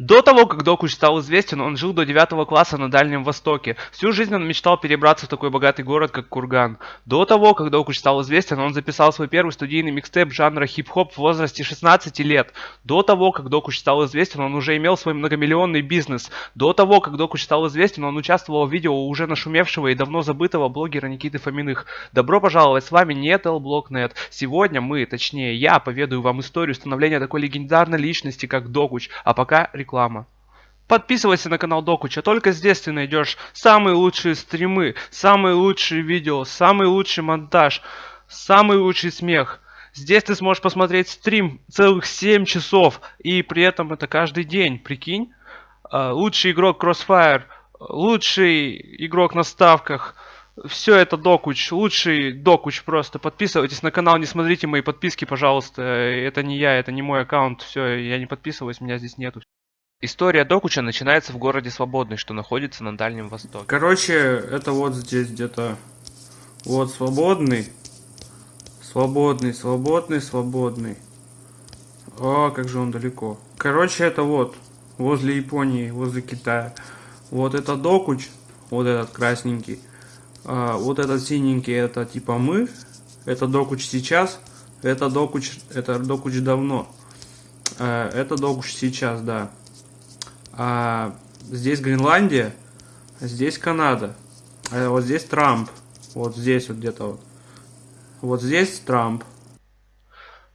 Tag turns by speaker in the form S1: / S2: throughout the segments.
S1: До того, как Докуч стал известен, он жил до 9 класса на Дальнем Востоке. Всю жизнь он мечтал перебраться в такой богатый город, как Курган. До того, как Докуч стал известен, он записал свой первый студийный микстейп жанра хип-хоп в возрасте 16 лет. До того, как Докуч стал известен, он уже имел свой многомиллионный бизнес. До того, как Докуч стал известен, он участвовал в видео уже нашумевшего и давно забытого блогера Никиты Фоминых. Добро пожаловать, с вами Телблокнет. Сегодня мы, точнее я, поведаю вам историю становления такой легендарной личности, как Докуч. А пока реклама. Подписывайся на канал Докуча, только здесь ты найдешь самые лучшие стримы, самые лучшие видео, самый лучший монтаж, самый лучший смех. Здесь ты сможешь посмотреть стрим целых 7 часов, и при этом это каждый день, прикинь. А, лучший игрок Crossfire, лучший игрок на ставках, все это Докуч, лучший Докуч просто. Подписывайтесь на канал, не смотрите мои подписки, пожалуйста. Это не я, это не мой аккаунт, все, я не подписываюсь, меня здесь нету. История Докуча начинается в городе Свободный, что находится на Дальнем Востоке.
S2: Короче, это вот здесь где-то. Вот Свободный. Свободный, свободный, свободный. О, как же он далеко. Короче, это вот. Возле Японии, возле Китая. Вот это Докуч. Вот этот красненький. А, вот этот синенький, это типа мы. Это Докуч сейчас. Это Докуч, это Докуч давно. А, это Докуч сейчас, да. А здесь Гренландия, а здесь Канада. А вот здесь Трамп. Вот здесь вот где-то вот. Вот здесь Трамп.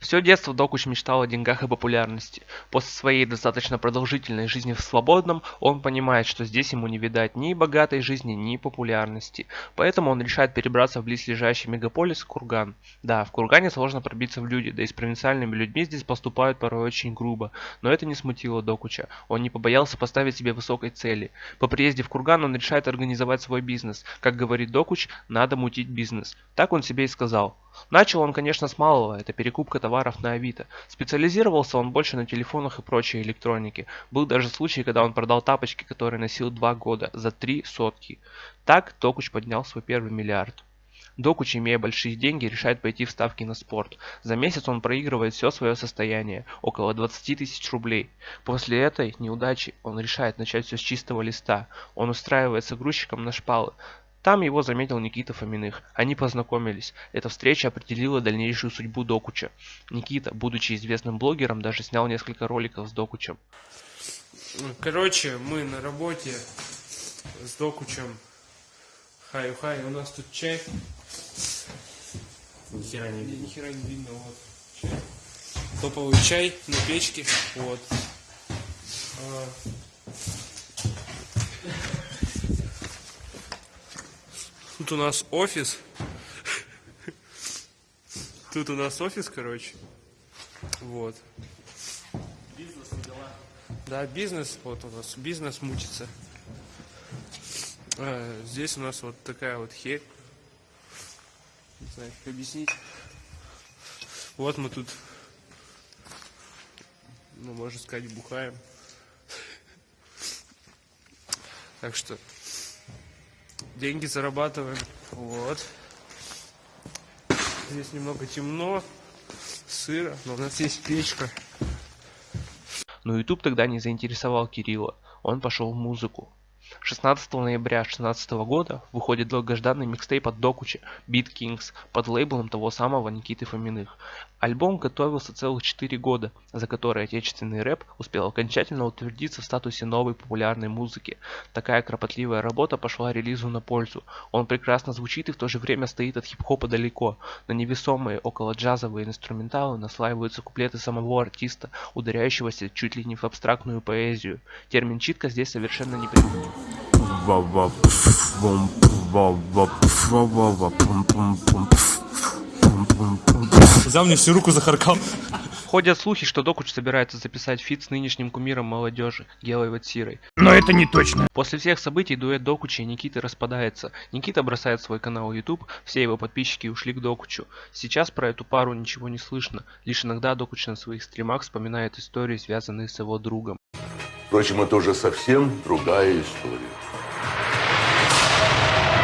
S1: Все детство Докуч мечтал о деньгах и популярности. После своей достаточно продолжительной жизни в свободном, он понимает, что здесь ему не видать ни богатой жизни, ни популярности. Поэтому он решает перебраться в близлежащий мегаполис Курган. Да, в Кургане сложно пробиться в люди, да и с провинциальными людьми здесь поступают порой очень грубо. Но это не смутило Докуча. Он не побоялся поставить себе высокой цели. По приезде в Курган он решает организовать свой бизнес. Как говорит Докуч, надо мутить бизнес. Так он себе и сказал. Начал он, конечно, с малого, это перекупка товаров на Авито. Специализировался он больше на телефонах и прочей электронике. Был даже случай, когда он продал тапочки, которые носил два года, за три сотки. Так Докуч поднял свой первый миллиард. Докуч, имея большие деньги, решает пойти в ставки на спорт. За месяц он проигрывает все свое состояние, около 20 тысяч рублей. После этой неудачи он решает начать все с чистого листа. Он устраивается грузчиком на шпалы, там его заметил Никита Фоминых. Они познакомились. Эта встреча определила дальнейшую судьбу Докуча. Никита, будучи известным блогером, даже снял несколько роликов с Докучем.
S2: Короче, мы на работе с Докучем. Хай-хай, у нас тут чай.
S1: Ни хера не видно.
S2: Ни хера не видно, вот. Чай. Топовый чай на печке. Вот. А, Тут у нас офис. Тут у нас офис, короче. Вот.
S1: Бизнес дела.
S2: Да, бизнес, вот у нас бизнес мучится. А, здесь у нас вот такая вот херь. Не знаю, как объяснить. Вот мы тут, ну, можно сказать, бухаем. Так что деньги зарабатываем. Вот. Здесь немного темно, сыро, но у нас есть печка.
S1: Но YouTube тогда не заинтересовал Кирилла. Он пошел в музыку. 16 ноября 2016 года выходит долгожданный микстейп от Докуча Beat Kings под лейблом того самого Никиты Фоминых. Альбом готовился целых 4 года, за которые отечественный рэп успел окончательно утвердиться в статусе новой популярной музыки. Такая кропотливая работа пошла релизу на пользу. Он прекрасно звучит и в то же время стоит от хип-хопа далеко. На невесомые около джазовые инструменталы наслаиваются куплеты самого артиста, ударяющегося чуть ли не в абстрактную поэзию. Термин читка здесь совершенно не применим.
S2: Взял мне всю руку захаркал.
S1: Ходят слухи, что Докуч собирается записать фит с нынешним кумиром молодежи, Гелой Ватсирой.
S3: Но это не точно.
S1: После всех событий дуэт Докуча и Никиты распадается. Никита бросает свой канал YouTube, все его подписчики ушли к Докучу. Сейчас про эту пару ничего не слышно, лишь иногда Докуч на своих стримах вспоминает истории, связанные с его другом.
S4: Впрочем, это уже совсем другая история.